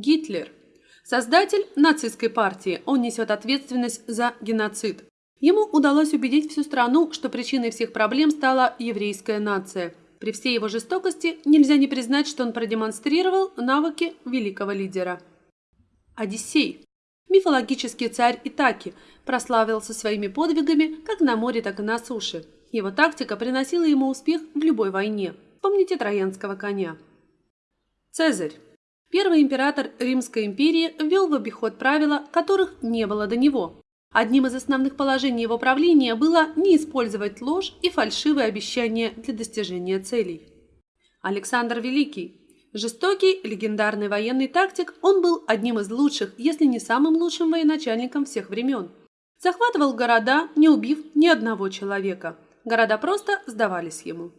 Гитлер. Создатель нацистской партии, он несет ответственность за геноцид. Ему удалось убедить всю страну, что причиной всех проблем стала еврейская нация. При всей его жестокости нельзя не признать, что он продемонстрировал навыки великого лидера. Одиссей. Мифологический царь Итаки прославился своими подвигами как на море, так и на суше. Его тактика приносила ему успех в любой войне. Помните троянского коня. Цезарь. Первый император Римской империи ввел в обиход правила, которых не было до него. Одним из основных положений его правления было не использовать ложь и фальшивые обещания для достижения целей. Александр Великий. Жестокий, легендарный военный тактик, он был одним из лучших, если не самым лучшим военачальником всех времен. Захватывал города, не убив ни одного человека. Города просто сдавались ему.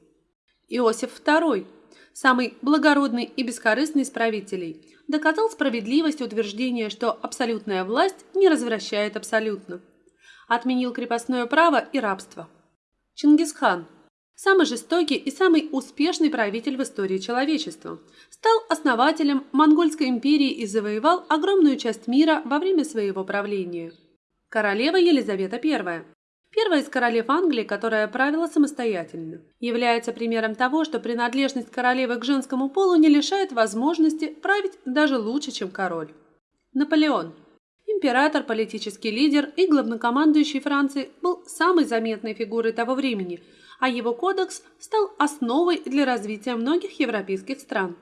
Иосиф II самый благородный и бескорыстный из правителей, доказал справедливость утверждения, что абсолютная власть не развращает абсолютно. Отменил крепостное право и рабство. Чингисхан – самый жестокий и самый успешный правитель в истории человечества. Стал основателем Монгольской империи и завоевал огромную часть мира во время своего правления. Королева Елизавета I Первая из королев Англии, которая правила самостоятельно, является примером того, что принадлежность королевы к женскому полу не лишает возможности править даже лучше, чем король. Наполеон. Император, политический лидер и главнокомандующий Франции был самой заметной фигурой того времени, а его кодекс стал основой для развития многих европейских стран.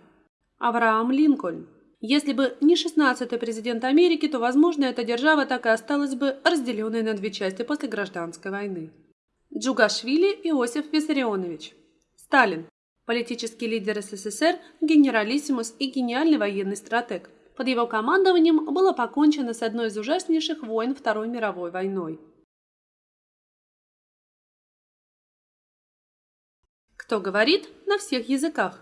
Авраам Линкольн. Если бы не 16-й президент Америки, то, возможно, эта держава так и осталась бы разделенной на две части после гражданской войны. Джугашвили Иосиф Виссарионович. Сталин. Политический лидер СССР, генералиссимус и гениальный военный стратег. Под его командованием было покончено с одной из ужаснейших войн Второй мировой войной. Кто говорит на всех языках?